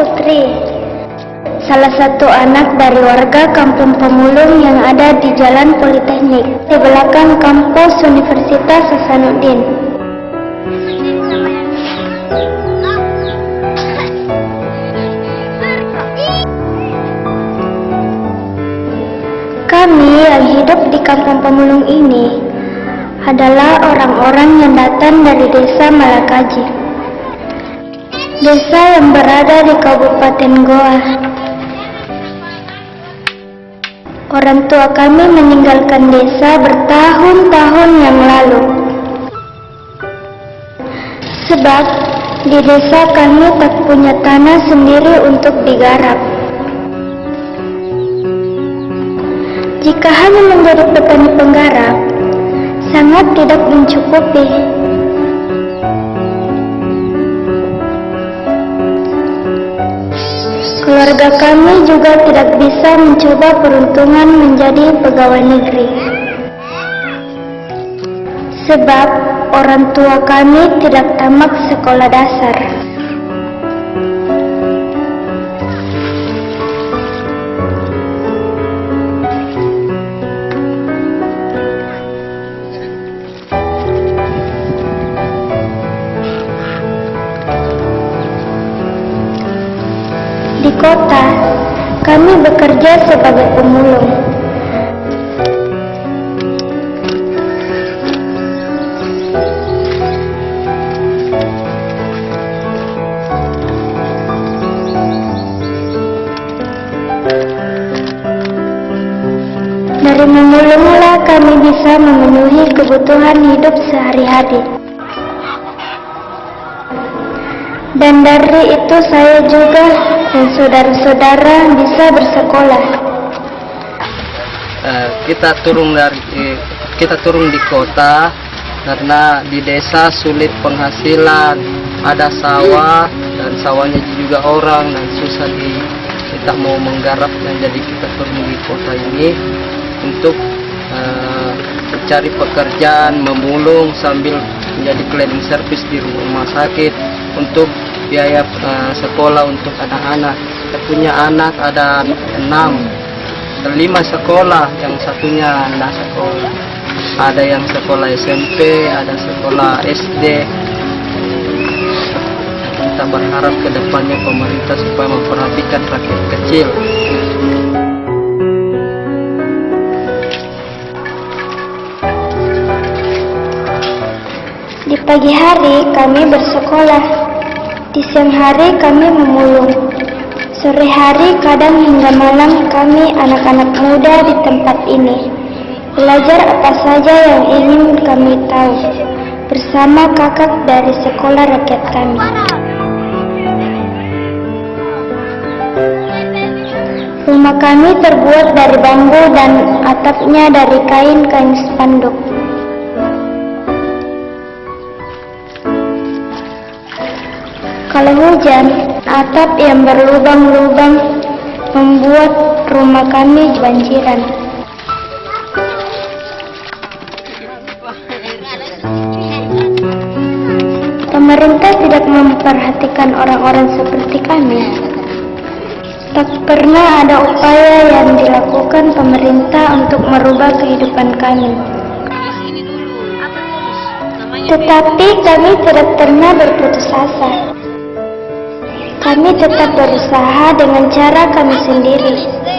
Putri, salah satu anak dari warga Kampung Pemulung yang ada di Jalan Politeknik, di belakang kampus Universitas Hasanuddin. Kami yang hidup di Kampung Pemulung ini adalah orang-orang yang datang dari desa Malakaji. Desa yang berada di Kabupaten Goa. Orang tua kami meninggalkan desa bertahun-tahun yang lalu. Sebab di desa kami tak punya tanah sendiri untuk digarap. Jika hanya menjadi petani penggarap, sangat tidak mencukupi. Keluarga kami juga tidak bisa mencoba peruntungan menjadi pegawai negeri. Sebab orang tua kami tidak tamat sekolah dasar. Di kota, kami bekerja sebagai pemulung. Dari memulunglah kami bisa memenuhi kebutuhan hidup sehari-hari. Dan dari itu saya juga dan saudara-saudara bisa bersekolah. Eh, kita turun dari eh, kita turun di kota karena di desa sulit penghasilan ada sawah dan sawahnya juga orang dan susah di kita mau menggarapnya jadi kita turun di kota ini untuk eh, mencari pekerjaan memulung sambil menjadi cleaning service di rumah sakit untuk biaya eh, sekolah untuk anak-anak. Kita punya anak ada enam lima sekolah. Yang satunya anak sekolah. Ada yang sekolah SMP ada sekolah SD kita berharap ke depannya pemerintah supaya memperhatikan rakyat kecil. Di pagi hari kami bersekolah, di siang hari kami memulung, sore hari kadang hingga malam kami anak-anak muda di tempat ini belajar apa saja yang ingin kami tahu bersama kakak dari sekolah rakyat kami. Rumah kami terbuat dari bambu dan atapnya dari kain-kain spanduk. Kalau hujan, atap yang berlubang-lubang membuat rumah kami banjiran. Pemerintah tidak memperhatikan orang-orang seperti kami. Tak pernah ada upaya yang dilakukan pemerintah untuk merubah kehidupan kami. Tetapi kami tidak pernah berputus asa. Kami tetap berusaha dengan cara kami sendiri.